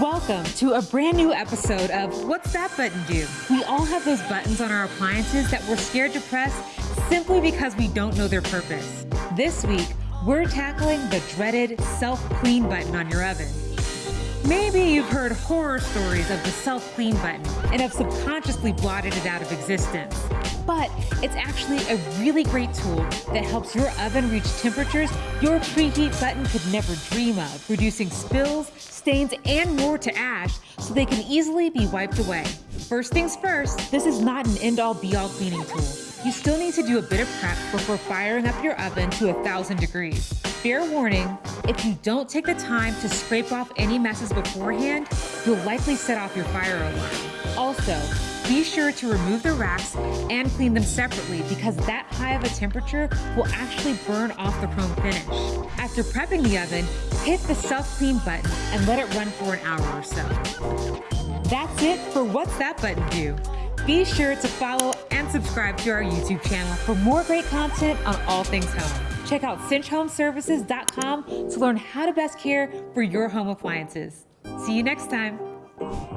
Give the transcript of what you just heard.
Welcome to a brand new episode of What's That Button Do? We all have those buttons on our appliances that we're scared to press simply because we don't know their purpose. This week, we're tackling the dreaded self-clean button on your oven. Maybe you've heard horror stories of the self-clean button and have subconsciously blotted it out of existence. But it's actually a really great tool that helps your oven reach temperatures your preheat button could never dream of, reducing spills, stains, and more to ash so they can easily be wiped away. First things first, this is not an end-all be-all cleaning tool. You still need to do a bit of prep before firing up your oven to 1000 degrees. Fair warning, if you don't take the time to scrape off any messes beforehand, you'll likely set off your fire alarm. Also, be sure to remove the racks and clean them separately because that high of a temperature will actually burn off the chrome finish. After prepping the oven, hit the self-clean button and let it run for an hour or so. That's it for What's That Button Do? Be sure to follow and subscribe to our YouTube channel for more great content on all things home. Check out cinchhomeservices.com to learn how to best care for your home appliances. See you next time.